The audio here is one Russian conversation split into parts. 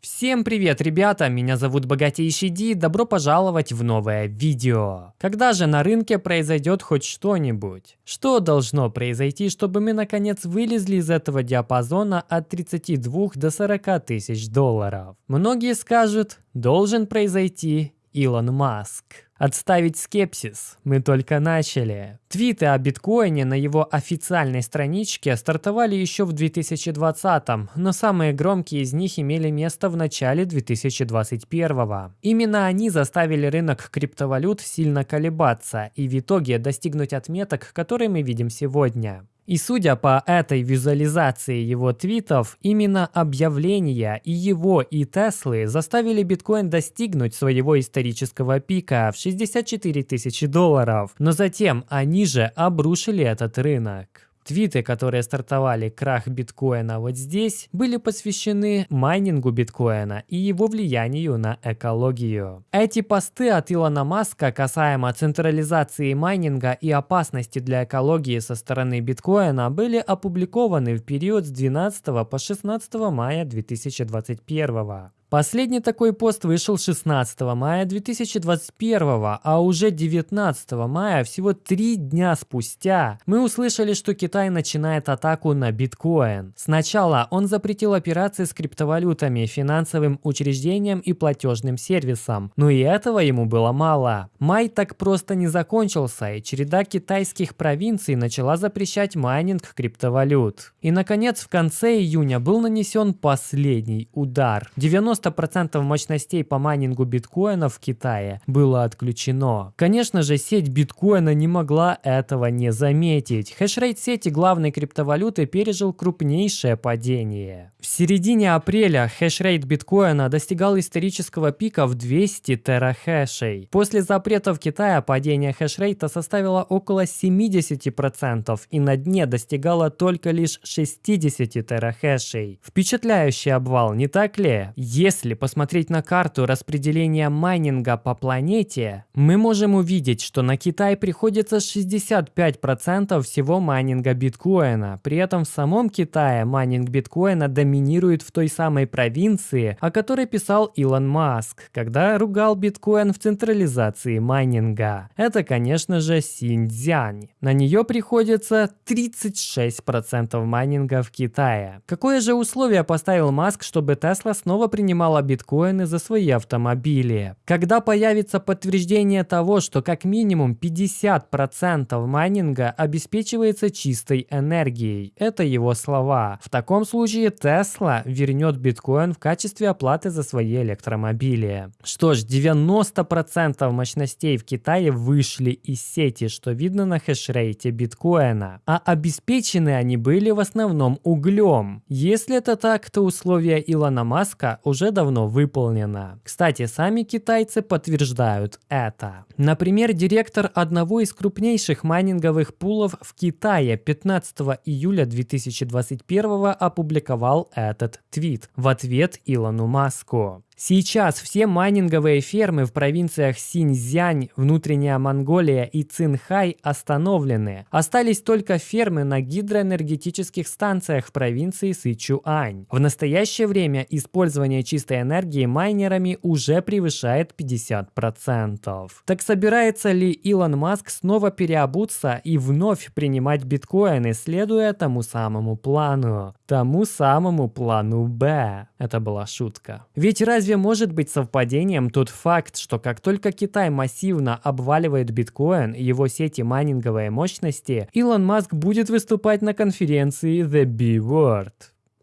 Всем привет, ребята! Меня зовут Богатейший Ди, добро пожаловать в новое видео. Когда же на рынке произойдет хоть что-нибудь? Что должно произойти, чтобы мы наконец вылезли из этого диапазона от 32 до 40 тысяч долларов? Многие скажут, должен произойти Илон Маск. Отставить скепсис. Мы только начали. Твиты о биткоине на его официальной страничке стартовали еще в 2020, но самые громкие из них имели место в начале 2021. Именно они заставили рынок криптовалют сильно колебаться и в итоге достигнуть отметок, которые мы видим сегодня. И судя по этой визуализации его твитов, именно объявления и его, и Теслы заставили биткоин достигнуть своего исторического пика в 64 тысячи долларов, но затем они же обрушили этот рынок. Твиты, которые стартовали крах биткоина вот здесь, были посвящены майнингу биткоина и его влиянию на экологию. Эти посты от Илона Маска касаемо централизации майнинга и опасности для экологии со стороны биткоина были опубликованы в период с 12 по 16 мая 2021. Последний такой пост вышел 16 мая 2021, а уже 19 мая, всего три дня спустя, мы услышали, что Китай начинает атаку на биткоин. Сначала он запретил операции с криптовалютами, финансовым учреждениям и платежным сервисам, но и этого ему было мало. Май так просто не закончился, и череда китайских провинций начала запрещать майнинг криптовалют. И наконец в конце июня был нанесен последний удар. 90 90% мощностей по майнингу биткоина в Китае было отключено. Конечно же, сеть биткоина не могла этого не заметить. Хешрейт сети главной криптовалюты пережил крупнейшее падение. В середине апреля хешрейт биткоина достигал исторического пика в 200 терахэшей. После запрета в Китае падение хешрейта составило около 70% и на дне достигало только лишь 60 терахэшей. Впечатляющий обвал, не так ли? Посмотреть на карту распределения майнинга по планете, мы можем увидеть, что на Китай приходится 65% всего майнинга биткоина. При этом в самом Китае майнинг биткоина доминирует в той самой провинции, о которой писал Илон Маск, когда ругал биткоин в централизации майнинга. Это, конечно же, Синьцзянь. На нее приходится 36% майнинга в Китае. Какое же условие поставил Маск, чтобы Тесла снова принимала принимала биткоины за свои автомобили. Когда появится подтверждение того, что как минимум 50% майнинга обеспечивается чистой энергией, это его слова. В таком случае Tesla вернет биткоин в качестве оплаты за свои электромобили. Что ж, 90% мощностей в Китае вышли из сети, что видно на хешрейте биткоина. А обеспечены они были в основном углем. Если это так, то условия Илона Маска уже давно выполнена. Кстати, сами китайцы подтверждают это. Например, директор одного из крупнейших майнинговых пулов в Китае 15 июля 2021 опубликовал этот твит в ответ Илону Маску. Сейчас все майнинговые фермы в провинциях Синьцзянь, Внутренняя Монголия и Цинхай остановлены. Остались только фермы на гидроэнергетических станциях в провинции Сычуань. В настоящее время использование чистой энергии майнерами уже превышает 50%. Так собирается ли Илон Маск снова переобуться и вновь принимать биткоины, следуя тому самому плану? Тому самому плану Б. Это была шутка. Ведь разве может быть совпадением тот факт, что как только Китай массивно обваливает биткоин и его сети майнинговой мощности, Илон Маск будет выступать на конференции The B-Word?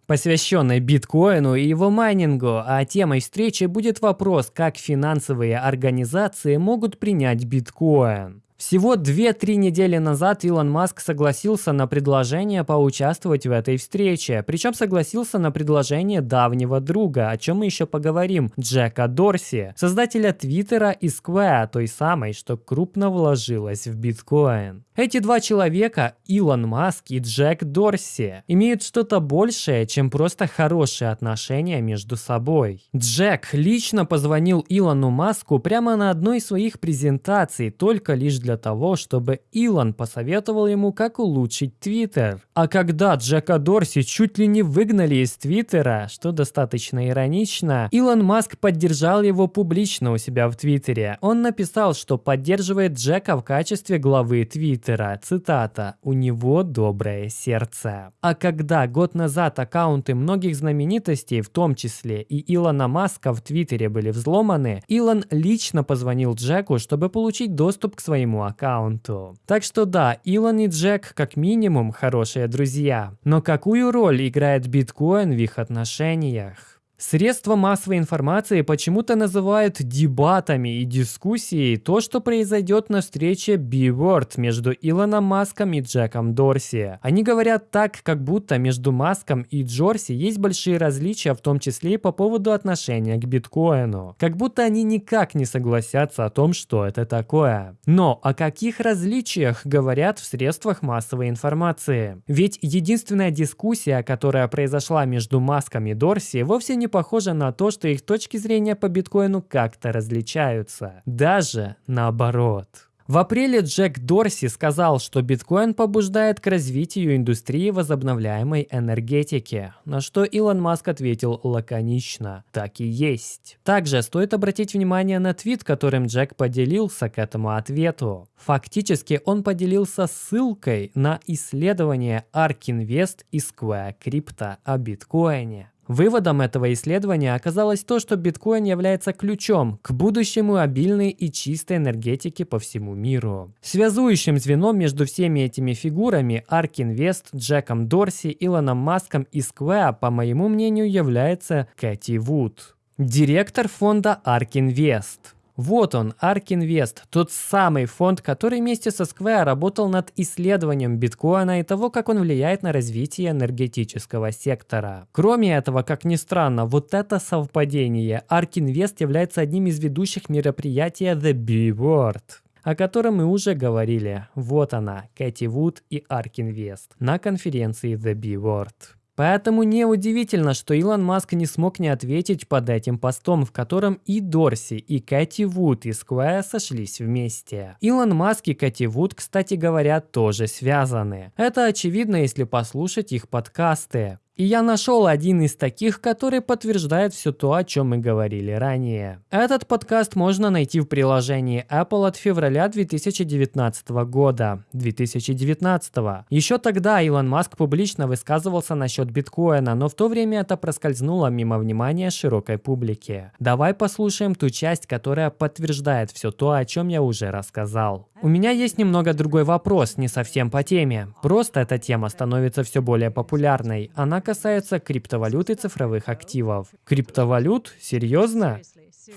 посвященной биткоину и его майнингу, а темой встречи будет вопрос, как финансовые организации могут принять биткоин. Всего 2-3 недели назад Илон Маск согласился на предложение поучаствовать в этой встрече. Причем согласился на предложение давнего друга, о чем мы еще поговорим, Джека Дорси, создателя Твиттера и Square, той самой, что крупно вложилась в биткоин. Эти два человека, Илон Маск и Джек Дорси, имеют что-то большее, чем просто хорошие отношения между собой. Джек лично позвонил Илону Маску прямо на одной из своих презентаций, только лишь для для того, чтобы Илон посоветовал ему, как улучшить Твиттер. А когда Джека Дорси чуть ли не выгнали из Твиттера, что достаточно иронично, Илон Маск поддержал его публично у себя в Твиттере. Он написал, что поддерживает Джека в качестве главы Твиттера. Цитата «У него доброе сердце». А когда год назад аккаунты многих знаменитостей, в том числе и Илона Маска в Твиттере были взломаны, Илон лично позвонил Джеку, чтобы получить доступ к своему аккаунту. Так что да, Илон и Джек как минимум хорошие друзья. Но какую роль играет биткоин в их отношениях? Средства массовой информации почему-то называют дебатами и дискуссией то, что произойдет на встрече B-Word между Илоном Маском и Джеком Дорси. Они говорят так, как будто между Маском и Джорси есть большие различия, в том числе и по поводу отношения к биткоину. Как будто они никак не согласятся о том, что это такое. Но о каких различиях говорят в средствах массовой информации? Ведь единственная дискуссия, которая произошла между Маском и Дорси, вовсе не похоже на то, что их точки зрения по биткоину как-то различаются. Даже наоборот. В апреле Джек Дорси сказал, что биткоин побуждает к развитию индустрии возобновляемой энергетики, на что Илон Маск ответил лаконично «так и есть». Также стоит обратить внимание на твит, которым Джек поделился к этому ответу. Фактически он поделился ссылкой на исследование ARK Invest и Square Crypto о биткоине. Выводом этого исследования оказалось то, что биткоин является ключом к будущему обильной и чистой энергетики по всему миру. Связующим звеном между всеми этими фигурами ARK Invest, Джеком Дорси, Илоном Маском и Square, по моему мнению, является Кэти Вуд, директор фонда ARK Invest. Вот он, ARK Invest, тот самый фонд, который вместе со Square работал над исследованием биткоина и того, как он влияет на развитие энергетического сектора. Кроме этого, как ни странно, вот это совпадение. ARK Invest является одним из ведущих мероприятий The B-Word о котором мы уже говорили. Вот она, Кэти Вуд и ARK Invest на конференции The B-Word. Поэтому неудивительно, что Илон Маск не смог не ответить под этим постом, в котором и Дорси, и Кэти Вуд и Сквайр сошлись вместе. Илон Маск и Кэти Вуд, кстати говоря, тоже связаны. Это очевидно, если послушать их подкасты. И я нашел один из таких, который подтверждает все то, о чем мы говорили ранее. Этот подкаст можно найти в приложении Apple от февраля 2019 года. 2019. Еще тогда Илон Маск публично высказывался насчет биткоина, но в то время это проскользнуло мимо внимания широкой публики. Давай послушаем ту часть, которая подтверждает все то, о чем я уже рассказал. У меня есть немного другой вопрос, не совсем по теме. Просто эта тема становится все более популярной. Она касается криптовалют и цифровых активов. Криптовалют? Серьезно?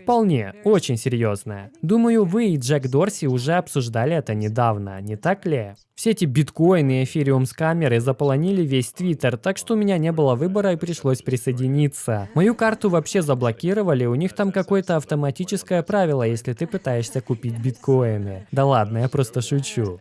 Вполне, очень серьезная. Думаю, вы и Джек Дорси уже обсуждали это недавно, не так ли? Все эти биткоины и эфириум скамеры заполонили весь твиттер, так что у меня не было выбора и пришлось присоединиться. Мою карту вообще заблокировали, у них там какое-то автоматическое правило, если ты пытаешься купить биткоины. Да ладно, я просто шучу.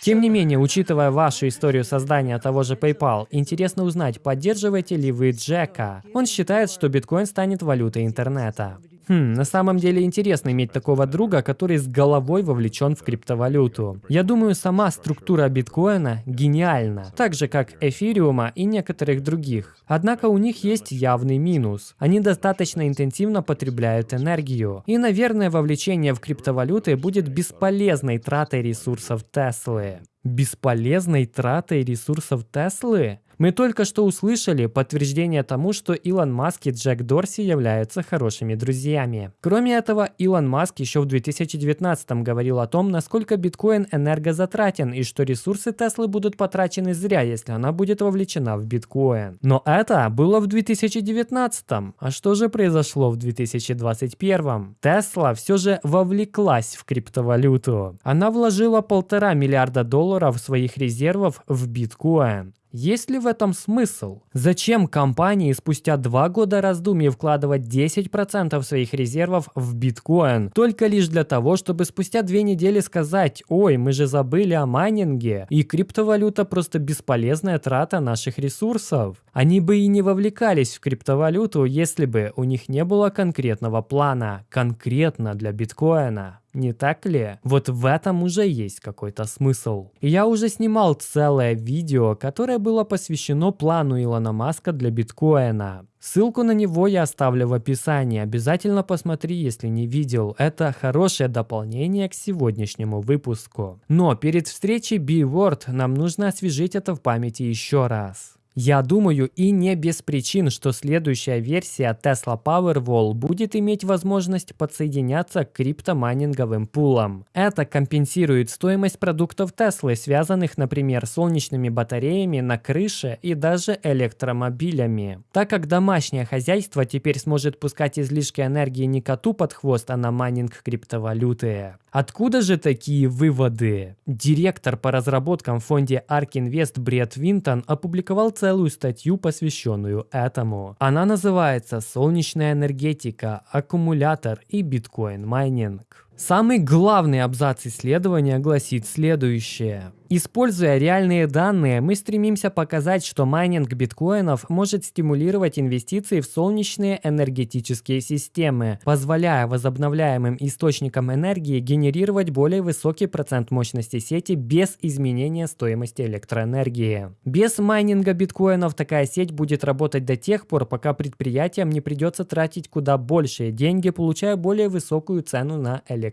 Тем не менее, учитывая вашу историю создания того же PayPal, интересно узнать, поддерживаете ли вы Джека. Он считает, что биткоин станет валютой интернета. Хм, на самом деле интересно иметь такого друга, который с головой вовлечен в криптовалюту. Я думаю, сама структура биткоина гениальна, так же как эфириума и некоторых других. Однако у них есть явный минус. Они достаточно интенсивно потребляют энергию. И, наверное, вовлечение в криптовалюты будет бесполезной тратой ресурсов Теслы. Бесполезной тратой ресурсов Теслы? Мы только что услышали подтверждение тому, что Илон Маск и Джек Дорси являются хорошими друзьями. Кроме этого, Илон Маск еще в 2019 говорил о том, насколько биткоин энергозатратен и что ресурсы Теслы будут потрачены зря, если она будет вовлечена в биткоин. Но это было в 2019. А что же произошло в 2021? Тесла все же вовлеклась в криптовалюту. Она вложила полтора миллиарда долларов своих резервов в биткоин. Есть ли в этом смысл? Зачем компании спустя два года раздумий вкладывать 10% своих резервов в биткоин, только лишь для того, чтобы спустя две недели сказать «Ой, мы же забыли о майнинге, и криптовалюта просто бесполезная трата наших ресурсов». Они бы и не вовлекались в криптовалюту, если бы у них не было конкретного плана, конкретно для биткоина. Не так ли? Вот в этом уже есть какой-то смысл. Я уже снимал целое видео, которое было посвящено плану Илона Маска для биткоина. Ссылку на него я оставлю в описании. Обязательно посмотри, если не видел. Это хорошее дополнение к сегодняшнему выпуску. Но перед встречей B-Word нам нужно освежить это в памяти еще раз. Я думаю и не без причин, что следующая версия Tesla Powerwall будет иметь возможность подсоединяться к криптомайнинговым пулам. Это компенсирует стоимость продуктов Tesla, связанных, например, солнечными батареями на крыше и даже электромобилями. Так как домашнее хозяйство теперь сможет пускать излишки энергии не коту под хвост, а на майнинг криптовалюты. Откуда же такие выводы? Директор по разработкам в фонде ARK Invest Бред Винтон опубликовал целую статью, посвященную этому. Она называется «Солнечная энергетика, аккумулятор и биткоин-майнинг». Самый главный абзац исследования гласит следующее. Используя реальные данные, мы стремимся показать, что майнинг биткоинов может стимулировать инвестиции в солнечные энергетические системы, позволяя возобновляемым источникам энергии генерировать более высокий процент мощности сети без изменения стоимости электроэнергии. Без майнинга биткоинов такая сеть будет работать до тех пор, пока предприятиям не придется тратить куда большие деньги, получая более высокую цену на электроэнергию.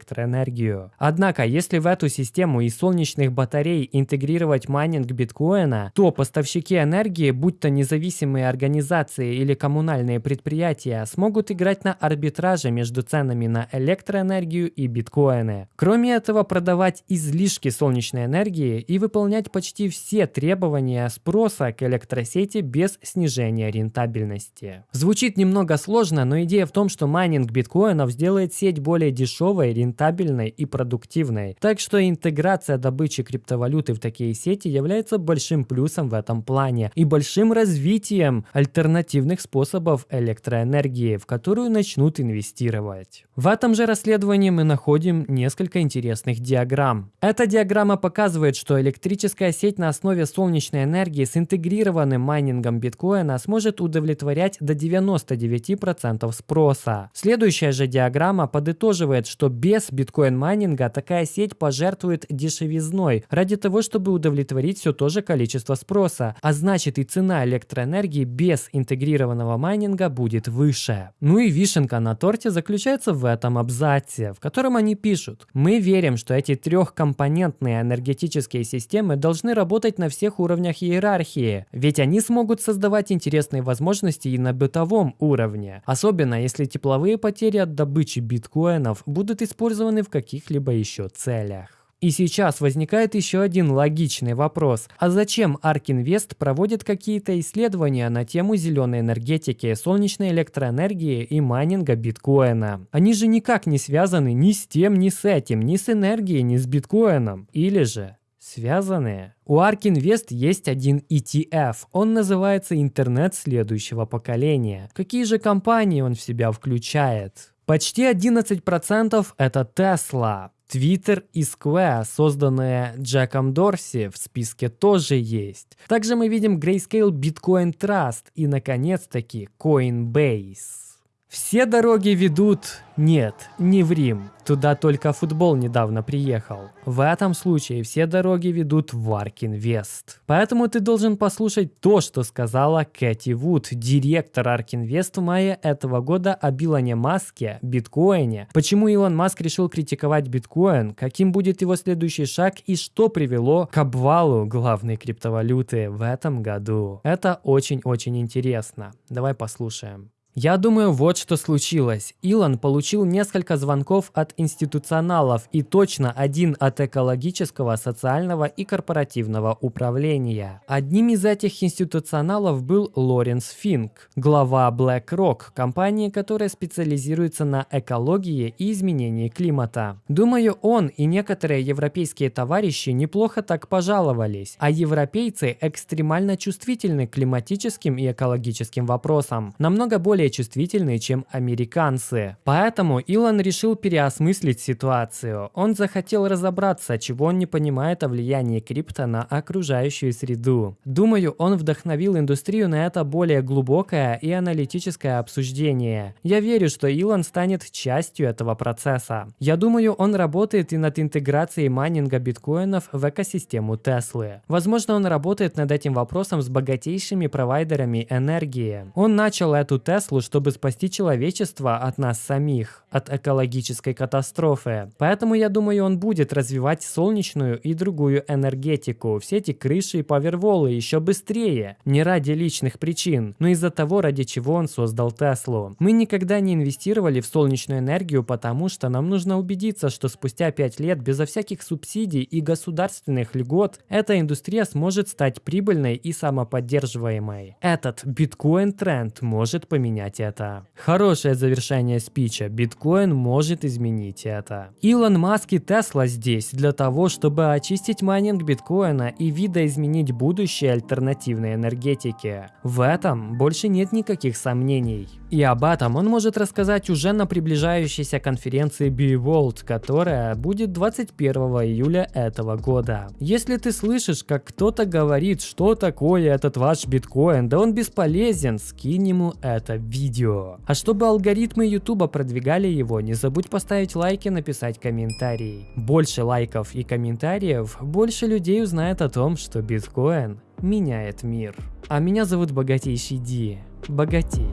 Однако, если в эту систему из солнечных батарей интегрировать майнинг биткоина, то поставщики энергии, будь то независимые организации или коммунальные предприятия, смогут играть на арбитраже между ценами на электроэнергию и биткоины. Кроме этого, продавать излишки солнечной энергии и выполнять почти все требования спроса к электросети без снижения рентабельности. Звучит немного сложно, но идея в том, что майнинг биткоинов сделает сеть более дешевой, рентабельной и продуктивной. Так что интеграция добычи криптовалют криптовалюты в такие сети является большим плюсом в этом плане и большим развитием альтернативных способов электроэнергии, в которую начнут инвестировать. В этом же расследовании мы находим несколько интересных диаграмм. Эта диаграмма показывает, что электрическая сеть на основе солнечной энергии с интегрированным майнингом биткоина сможет удовлетворять до 99% спроса. Следующая же диаграмма подытоживает, что без биткоин-майнинга такая сеть пожертвует дешевизной ради того, чтобы удовлетворить все то же количество спроса, а значит и цена электроэнергии без интегрированного майнинга будет выше. Ну и вишенка на торте заключается в этом абзаце, в котором они пишут. Мы верим, что эти трехкомпонентные энергетические системы должны работать на всех уровнях иерархии, ведь они смогут создавать интересные возможности и на бытовом уровне, особенно если тепловые потери от добычи биткоинов будут использованы в каких-либо еще целях. И сейчас возникает еще один логичный вопрос. А зачем Invest проводит какие-то исследования на тему зеленой энергетики, солнечной электроэнергии и майнинга биткоина? Они же никак не связаны ни с тем, ни с этим, ни с энергией, ни с биткоином. Или же связанные. У ARK Invest есть один ETF. Он называется интернет следующего поколения. Какие же компании он в себя включает? Почти 11% это Tesla, Twitter и Square, созданные Джеком Дорси, в списке тоже есть. Также мы видим Grayscale Bitcoin Trust и, наконец-таки, Coinbase. Все дороги ведут... Нет, не в Рим. Туда только футбол недавно приехал. В этом случае все дороги ведут в Аркинвест. Поэтому ты должен послушать то, что сказала Кэти Вуд, директор Аркинвест в мае этого года о Билане Маске, биткоине, почему Илон Маск решил критиковать биткоин, каким будет его следующий шаг и что привело к обвалу главной криптовалюты в этом году. Это очень-очень интересно. Давай послушаем. Я думаю, вот что случилось. Илон получил несколько звонков от институционалов и точно один от экологического, социального и корпоративного управления. Одним из этих институционалов был Лоренс Финк, глава BlackRock, компании, которая специализируется на экологии и изменении климата. Думаю, он и некоторые европейские товарищи неплохо так пожаловались, а европейцы экстремально чувствительны к климатическим и экологическим вопросам, намного более более чувствительны, чем американцы. Поэтому Илон решил переосмыслить ситуацию. Он захотел разобраться, чего он не понимает о влиянии крипто на окружающую среду. Думаю, он вдохновил индустрию на это более глубокое и аналитическое обсуждение. Я верю, что Илон станет частью этого процесса. Я думаю, он работает и над интеграцией майнинга биткоинов в экосистему Теслы. Возможно, он работает над этим вопросом с богатейшими провайдерами энергии. Он начал эту Теслу, чтобы спасти человечество от нас самих, от экологической катастрофы. Поэтому я думаю, он будет развивать солнечную и другую энергетику, все эти крыши и поверволы еще быстрее. Не ради личных причин, но из-за того, ради чего он создал Теслу. Мы никогда не инвестировали в солнечную энергию, потому что нам нужно убедиться, что спустя 5 лет безо всяких субсидий и государственных льгот эта индустрия сможет стать прибыльной и самоподдерживаемой. Этот биткоин-тренд может поменять это. Хорошее завершение спича. Биткоин может изменить это. Илон Маск и Тесла здесь для того, чтобы очистить майнинг биткоина и видоизменить будущее альтернативной энергетики. В этом больше нет никаких сомнений. И об этом он может рассказать уже на приближающейся конференции B Word, которая будет 21 июля этого года. Если ты слышишь, как кто-то говорит, что такое этот ваш биткоин, да он бесполезен, скинь ему это видео. А чтобы алгоритмы YouTube продвигали его, не забудь поставить лайк и написать комментарий. Больше лайков и комментариев, больше людей узнает о том, что биткоин меняет мир. А меня зовут Богатейший Ди. Богатей.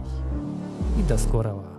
И до скорого.